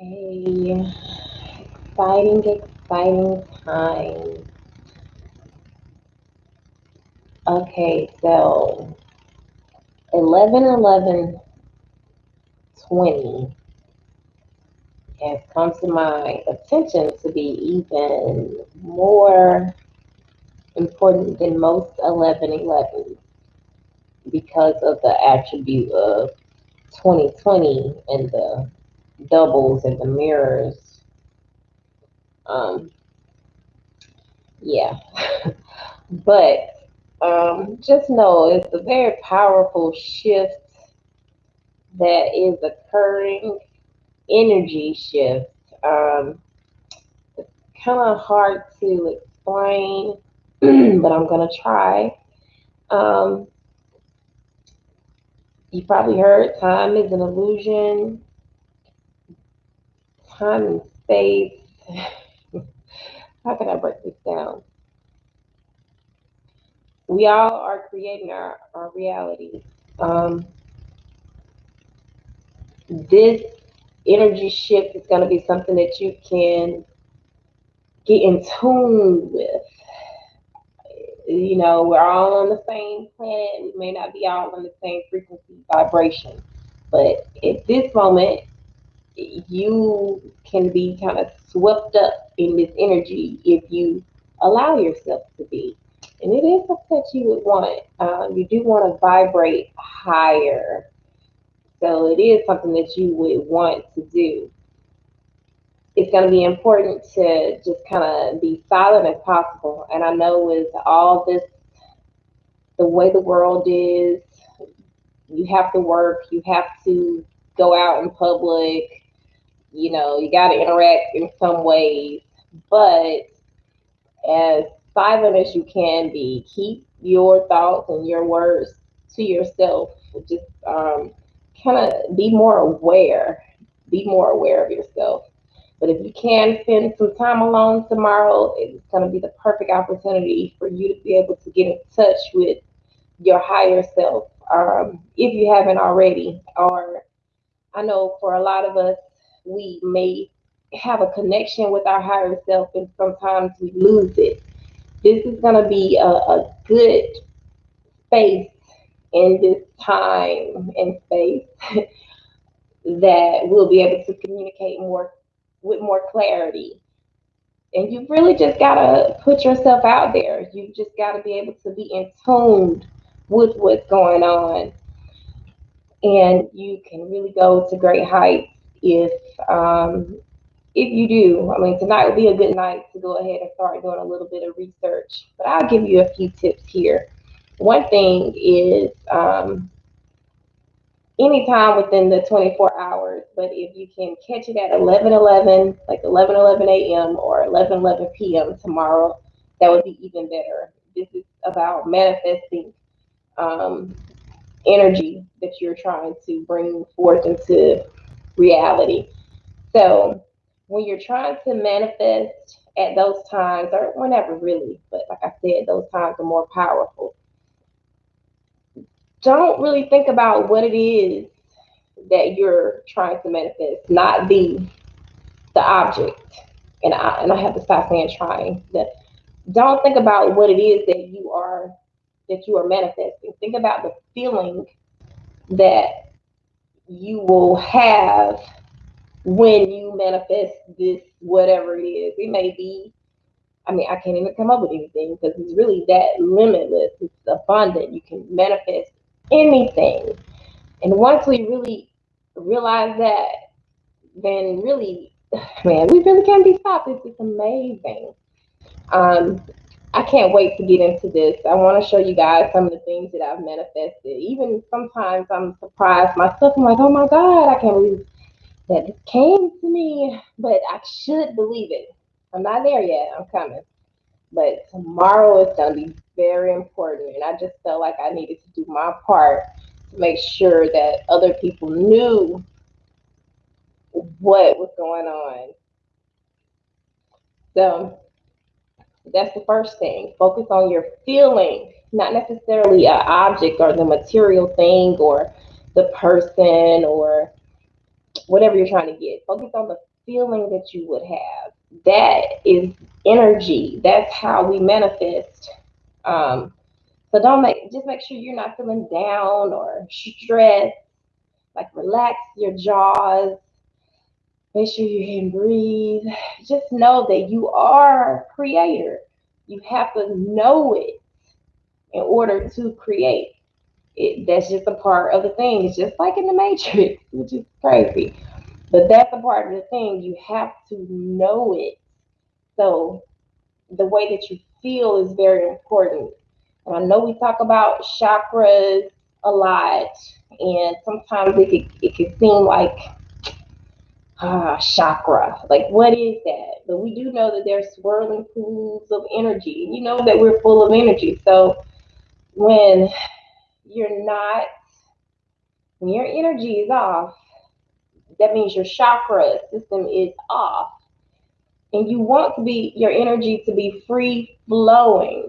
Okay, exciting, exciting time. Okay, so 11 11 20 has come to my attention to be even more important than most 11 11 because of the attribute of 2020 and the doubles and the mirrors. Um, yeah, but um, just know it's a very powerful shift that is occurring, energy shift. Um, it's kind of hard to explain, but I'm going to try. Um, you probably heard time is an illusion, time and space. How can I break this down? We all are creating our, our reality. Um, this energy shift is going to be something that you can get in tune with. You know, we're all on the same planet. We may not be all on the same frequency vibration, but at this moment, you can be kind of swept up in this energy if you allow yourself to be. And it is something that you would want. Um, you do want to vibrate higher. So it is something that you would want to do. It's going to be important to just kind of be silent as possible. And I know with all this, the way the world is, you have to work, you have to go out in public, you know, you got to interact in some ways, but as silent as you can be, keep your thoughts and your words to yourself. Just um, kind of be more aware, be more aware of yourself. But if you can spend some time alone tomorrow, it's going to be the perfect opportunity for you to be able to get in touch with your higher self um, if you haven't already. Or I know for a lot of us, we may have a connection with our higher self and sometimes we lose it. This is going to be a, a good space in this time and space that we'll be able to communicate more with more clarity. And you really just got to put yourself out there. You just got to be able to be in tune with what's going on. And you can really go to great heights if um, if you do. I mean, tonight would be a good night to go ahead and start doing a little bit of research. But I'll give you a few tips here. One thing is um, anytime within the 24 hours, but if you can catch it at 11 11, like 11 11 a.m. or 11 11 p.m. tomorrow, that would be even better. This is about manifesting um, energy that you're trying to bring forth into reality. So when you're trying to manifest at those times, or whenever really, but like I said, those times are more powerful. Don't really think about what it is that you're trying to manifest, not the the object. And I and I have to stop saying trying. That don't think about what it is that you are that you are manifesting. Think about the feeling that you will have when you manifest this, whatever it is. It may be, I mean, I can't even come up with anything because it's really that limitless. It's abundant. You can manifest anything. And once we really realize that, then really, man, we really can't be stopped. It's, it's amazing. Um, I can't wait to get into this. I want to show you guys some of the things that I've manifested. Even sometimes I'm surprised myself. I'm like, oh my God, I can't believe that came to me, but I should believe it. I'm not there yet. I'm coming. But tomorrow is going to be very important. And I just felt like I needed to do my part to make sure that other people knew what was going on. So that's the first thing. Focus on your feeling, not necessarily an object or the material thing or the person or whatever you're trying to get. Focus on the feeling that you would have. That is energy. That's how we manifest. Um, so don't make just make sure you're not feeling down or stressed. Like relax your jaws. Make sure you can breathe. Just know that you are a creator. You have to know it in order to create. It, that's just a part of the thing. It's just like in the Matrix, which is crazy. But that's a part of the thing. You have to know it. So the way that you feel is very important. And I know we talk about chakras a lot, and sometimes it could, it could seem like ah, chakra. Like, what is that? But we do know that there's swirling pools of energy. You know that we're full of energy. So when you're not, when your energy is off, that means your chakra system is off. And you want to be your energy to be free flowing.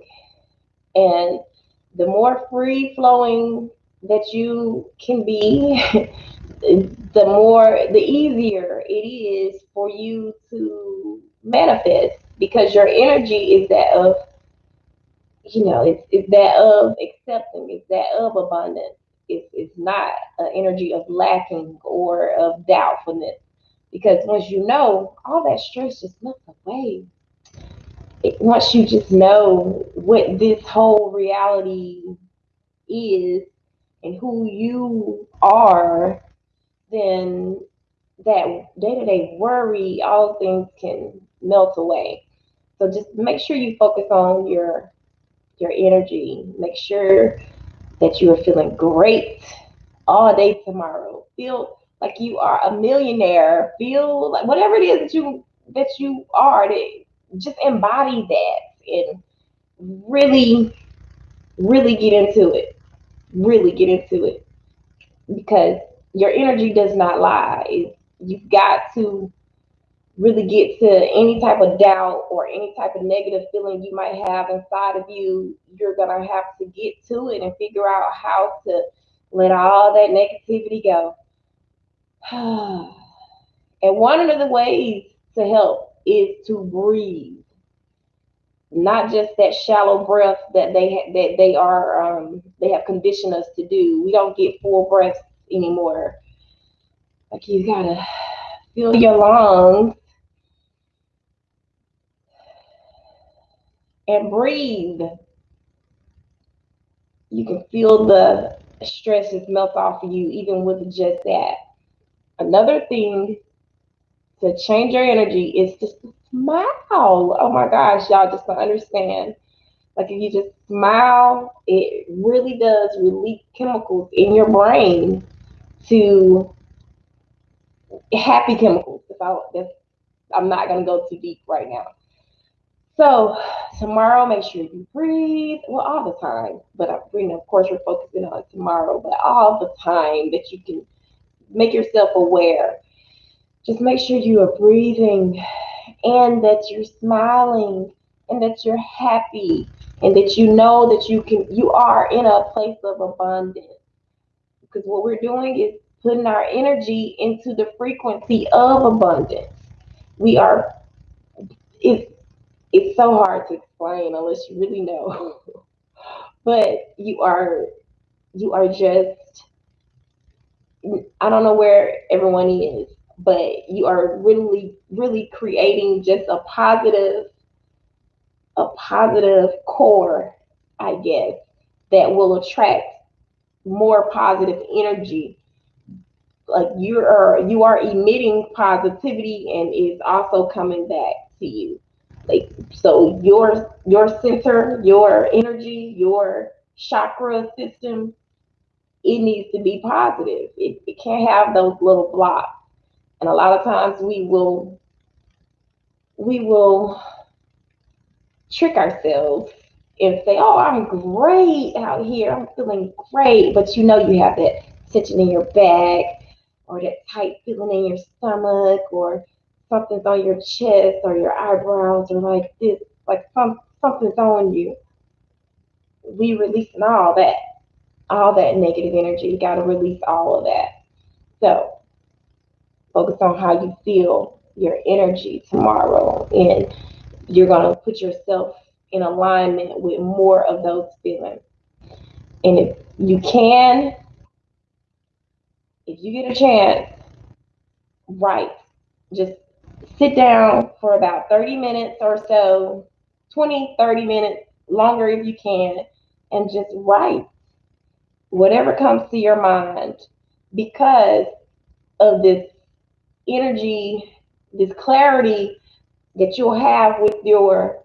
And the more free flowing that you can be, the more the easier it is for you to manifest because your energy is that of you know it's, it's that of accepting it's that of abundance. It's, it's not an energy of lacking or of doubtfulness because once you know all that stress just melts away. It, once you just know what this whole reality is and who you are then that day-to-day worry all things can melt away. So just make sure you focus on your your energy. Make sure that you are feeling great all day tomorrow. Feel like you are a millionaire. Feel like whatever it is that you that you are that just embody that and really really get into it. Really get into it. Because your energy does not lie. You've got to really get to any type of doubt or any type of negative feeling you might have inside of you. You're going to have to get to it and figure out how to let all that negativity go. and one of the ways to help is to breathe. Not just that shallow breath that they ha- that they are um, they have conditioned us to do. We don't get full breaths anymore. Like you gotta fill your lungs and breathe. You can feel the stresses melt off of you, even with just that. Another thing to change your energy is just to smile. Oh my gosh, y'all just don't understand. Like if you just smile, it really does release chemicals in your brain to happy chemicals. If I, that's, I'm not gonna go too deep right now. So tomorrow, make sure you breathe. Well, all the time, but uh, you know, of course, we're focusing on tomorrow, but all the time that you can make yourself aware. Just make sure you are breathing, and that you're smiling, and that you're happy, and that you know that you can. You are in a place of abundance because what we're doing is putting our energy into the frequency of abundance. We are, it's, it's so hard to explain unless you really know. but you are, you are just, I don't know where everyone is, but you are really, really creating just a positive, a positive core, I guess, that will attract more positive energy. Like you are you are emitting positivity and is also coming back to you. Like so your your center your energy your chakra system it needs to be positive. It, it can't have those little blocks. And a lot of times we will we will trick ourselves and say oh i'm great out here i'm feeling great but you know you have that tension in your back or that tight feeling in your stomach or something's on your chest or your eyebrows or like this, like some something's on you. We releasing all that, all that negative energy. You got to release all of that. So focus on how you feel your energy tomorrow and you're going to put yourself in alignment with more of those feelings. And if you can, if you get a chance, write. Just sit down for about 30 minutes or so, 20, 30 minutes, longer if you can, and just write whatever comes to your mind because of this energy, this clarity that you'll have with your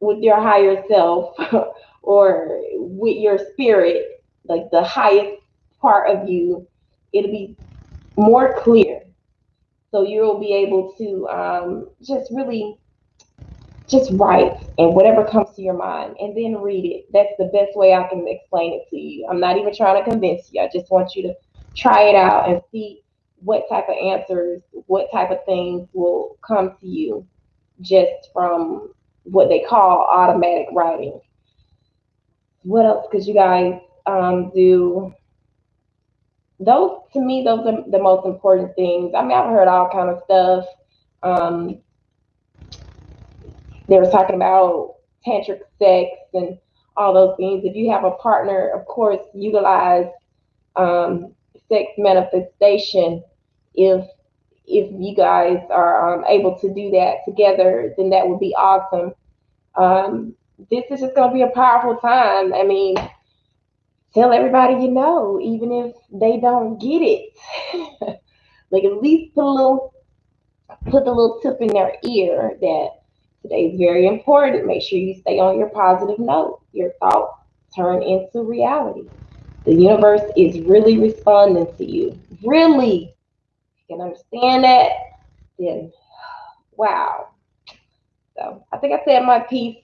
with your higher self or with your spirit, like the highest part of you, it'll be more clear. So you'll be able to um, just really just write and whatever comes to your mind and then read it. That's the best way I can explain it to you. I'm not even trying to convince you. I just want you to try it out and see what type of answers, what type of things will come to you just from what they call automatic writing. What else could you guys um, do? Those to me, those are the most important things. I mean, I've heard all kind of stuff. Um, they were talking about tantric sex and all those things. If you have a partner, of course, utilize um, sex manifestation. If if you guys are um, able to do that together, then that would be awesome. Um, this is just going to be a powerful time. I mean, tell everybody you know, even if they don't get it. like at least put a little, put the little tip in their ear that today is very important. Make sure you stay on your positive note. Your thoughts turn into reality. The universe is really responding to you. Really. Can understand that, then wow. So I think I said my piece.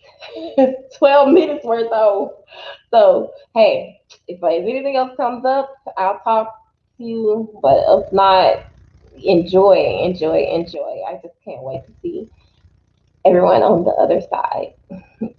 12 minutes worth of. So hey, if, if anything else comes up, I'll talk to you. But if not, enjoy, enjoy, enjoy. I just can't wait to see everyone on the other side.